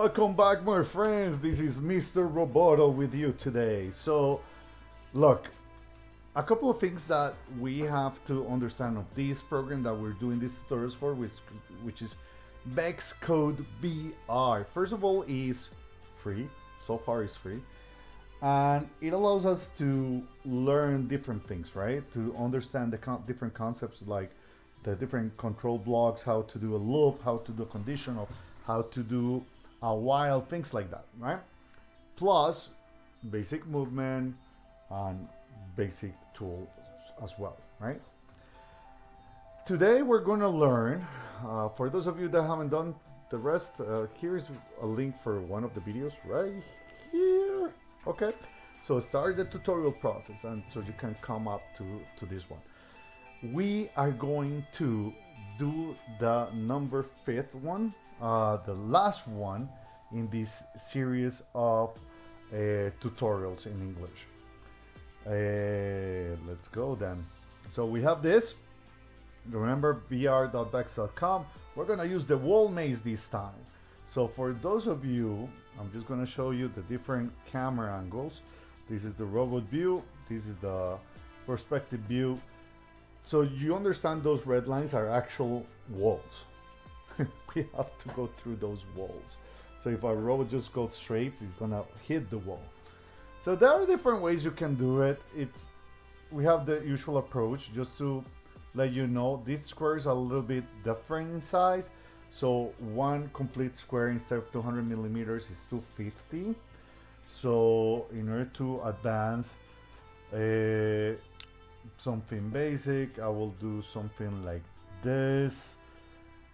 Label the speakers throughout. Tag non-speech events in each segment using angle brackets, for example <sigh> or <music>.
Speaker 1: Welcome back, my friends. This is Mr. Roboto with you today. So, look, a couple of things that we have to understand of this program that we're doing these tutorials for, which, which is VEXcode VR. First of all, is free. So far, it's free, and it allows us to learn different things, right? To understand the con different concepts like the different control blocks, how to do a loop, how to do a conditional, how to do a while, things like that, right? Plus basic movement and basic tools as well, right? Today we're going to learn, uh, for those of you that haven't done the rest, uh, here's a link for one of the videos right here. Okay, so start the tutorial process and so you can come up to, to this one we are going to do the number fifth one, uh, the last one in this series of uh, tutorials in English. Uh, let's go then. So we have this. Remember vr.vex.com. We're gonna use the wall maze this time. So for those of you, I'm just gonna show you the different camera angles. This is the robot view. This is the perspective view so you understand those red lines are actual walls. <laughs> we <laughs> have to go through those walls. So if our robot just goes straight, it's gonna hit the wall. So there are different ways you can do it. It's we have the usual approach just to let you know this square is a little bit different in size. So one complete square instead of 200 millimeters is 250. So in order to advance, uh, something basic I will do something like this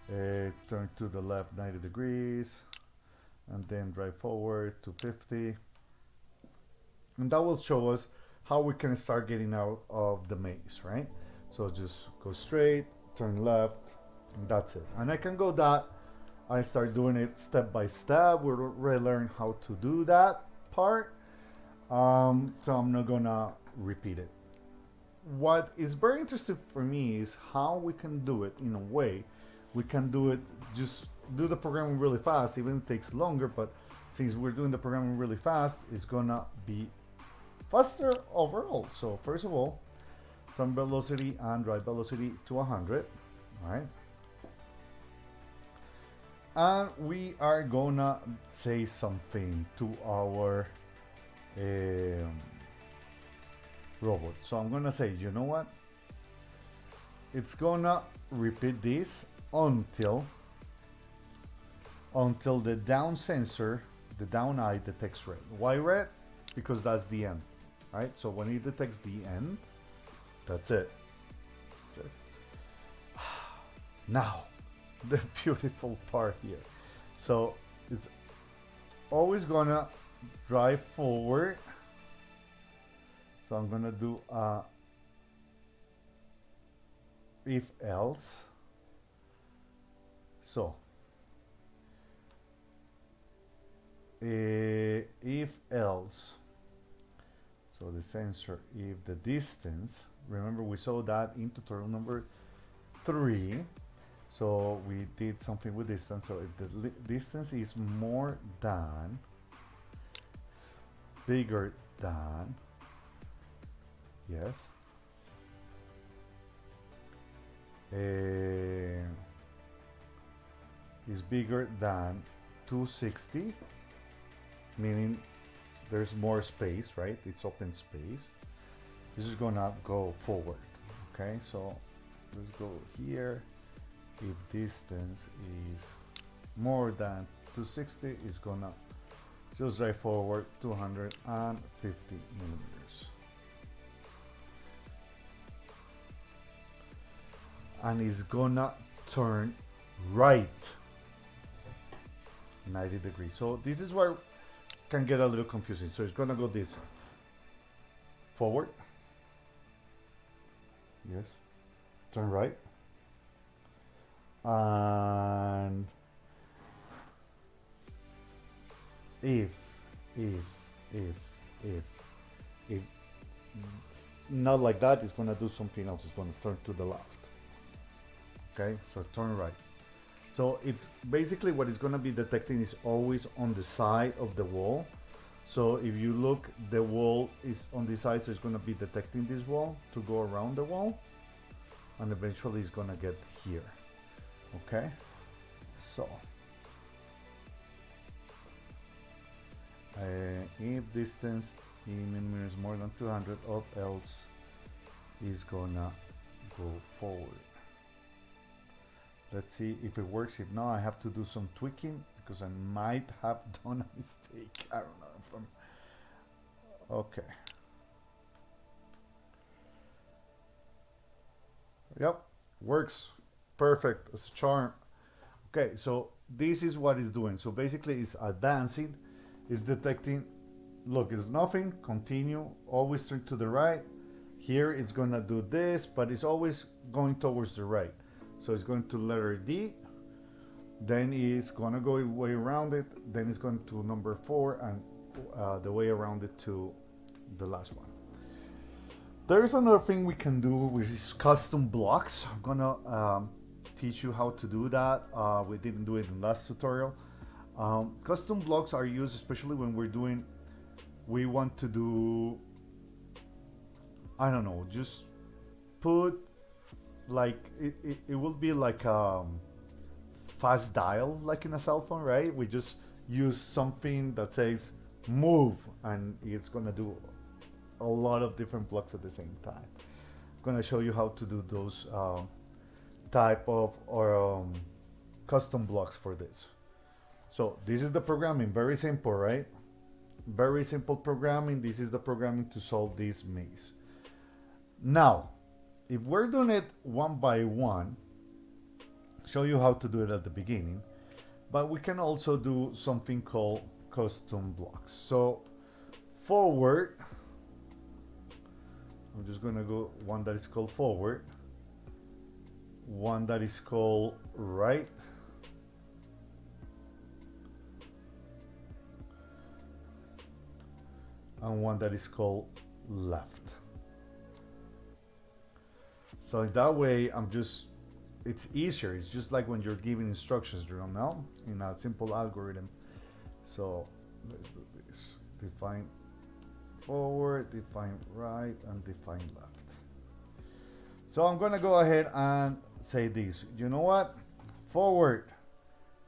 Speaker 1: uh, turn to the left 90 degrees and then drive forward to 50 and that will show us how we can start getting out of the maze right? So just go straight turn left and that's it. And I can go that I start doing it step by step. We'll relearn how to do that part. Um, so I'm not gonna repeat it. What is very interesting for me is how we can do it in a way we can do it just do the programming really fast even it takes longer but since we're doing the programming really fast it's gonna be faster overall so first of all from velocity and drive velocity to 100 all right and we are gonna say something to our um, robot. So I'm gonna say, you know what? It's gonna repeat this until until the down sensor, the down eye detects red. Why red? Because that's the end, right? So when it detects the end, that's it. Okay. <sighs> Now, <laughs> the beautiful part here. So it's always gonna drive forward so I'm gonna do a if else. So uh, if else. So the sensor, if the distance, remember we saw that in tutorial number three. So we did something with distance. So if the distance is more than, bigger than, Yes. Uh, is bigger than 260 meaning there's more space right? It's open space. This is gonna go forward okay? So let's go here. If distance is more than 260 is gonna just drive forward 250 millimeters. And it's gonna turn right 90 degrees. So this is where can get a little confusing. So it's gonna go this forward. Yes. Turn right. And if if if if if not like that it's gonna do something else. It's gonna turn to the left. Okay? So turn right So it's basically what it's gonna be detecting is always on the side of the wall. So if you look, the wall is on this side, so it's gonna be detecting this wall to go around the wall. And eventually it's gonna get here, okay? So, uh, if distance in millimeters more than 200 or else is gonna go forward. Let's see if it works. If not, I have to do some tweaking because I might have <laughs> done a mistake. I don't know. From okay. Yep, works perfect. It's a charm. Okay, so this is what it's doing. So basically, it's advancing. It's detecting. Look, it's nothing. Continue. Always turn to the right. Here it's gonna do this, but it's always going towards the right. So it's going to letter D, then it's gonna go way around it, then it's going to number four and uh, the way around it to the last one. There's another thing we can do which is custom blocks. I'm gonna um, teach you how to do that. Uh, we didn't do it in last tutorial. Um, custom blocks are used especially when we're doing, we want to do, I don't know, just put like it, it, it will be like um fast dial like in a cell phone right? We just use something that says move and it's gonna do a lot of different blocks at the same time. I'm gonna show you how to do those uh, type of or um, custom blocks for this. So this is the programming very simple right? Very simple programming. This is the programming to solve this maze. Now if we're doing it one by one, show you how to do it at the beginning, but we can also do something called custom blocks. So forward, I'm just gonna go one that is called forward, one that is called right, and one that is called left. So in that way I'm just, it's easier. It's just like when you're giving instructions, you know, in a simple algorithm. So let's do this. Define forward, define right, and define left. So I'm gonna go ahead and say this. You know what? Forward.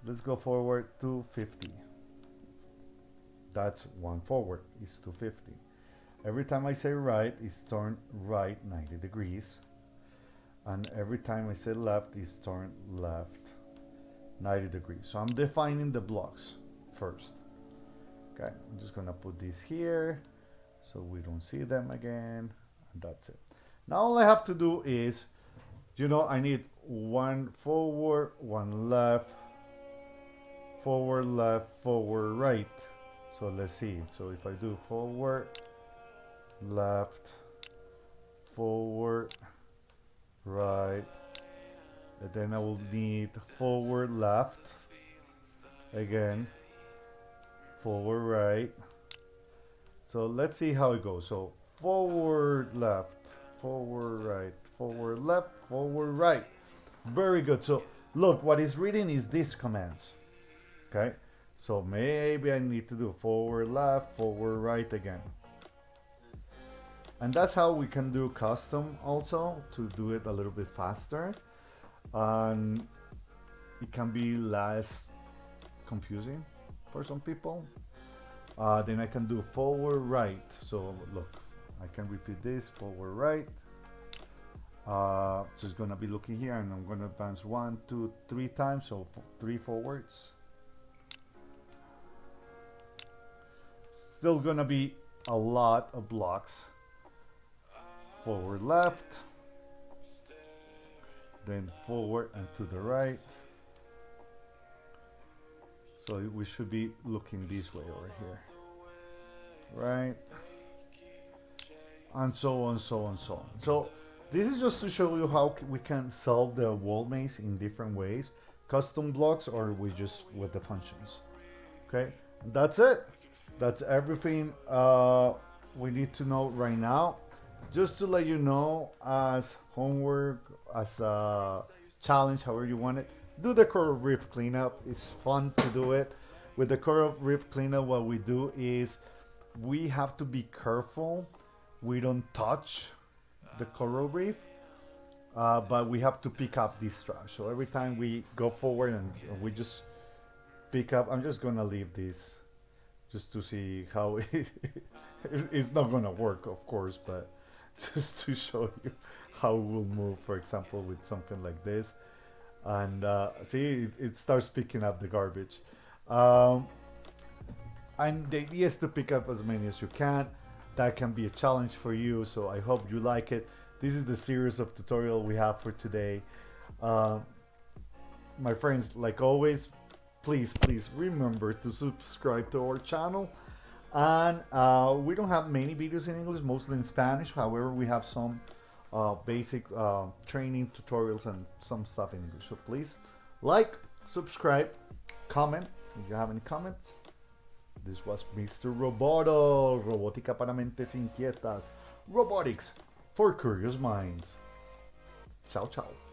Speaker 1: Let's go forward to 50. That's one forward is 250. Every time I say right, it's turned right 90 degrees and every time I say left is turned left 90 degrees. So I'm defining the blocks first. Okay I'm just gonna put this here so we don't see them again and that's it. Now all I have to do is you know I need one forward one left forward left forward right. So let's see. So if I do forward left forward right. And then I will need forward left. Again. Forward right. So let's see how it goes. So forward left. Forward right. Forward left. Forward right. Very good. So look what is reading is these commands. Okay? So maybe I need to do forward left forward right again and that's how we can do custom also to do it a little bit faster. And it can be less confusing for some people. Uh, then I can do forward right. So look I can repeat this forward right. Uh, so it's gonna be looking here and I'm gonna advance one two three times so three forwards. Still gonna be a lot of blocks forward left, then forward and to the right. So we should be looking this way over here, right? And so on, so on, so on. So this is just to show you how we can solve the wall maze in different ways. Custom blocks or we just with the functions. Okay, that's it. That's everything uh, we need to know right now just to let you know as homework as a challenge however you want it do the coral reef cleanup. It's fun to do it. With the coral reef cleanup, what we do is we have to be careful. We don't touch the coral reef, uh, but we have to pick up this trash. So every time we go forward and we just pick up, I'm just gonna leave this just to see how <laughs> it, it's not gonna work, of course, but <laughs> just to show you how it will move, for example, with something like this. And uh, see, it, it, starts picking up the garbage. Um, and the idea is to pick up as many as you can. That can be a challenge for you, so I hope you like it. This is the series of tutorial we have for today. Uh, my friends, like always, please, please remember to subscribe to our channel. And uh, we don't have many videos in English, mostly in Spanish. However, we have some uh, basic uh, training tutorials and some stuff in English. So please like, subscribe, comment if you have any comments. This was Mr. Roboto, Robótica para mentes inquietas, robotics for curious minds. Ciao, ciao.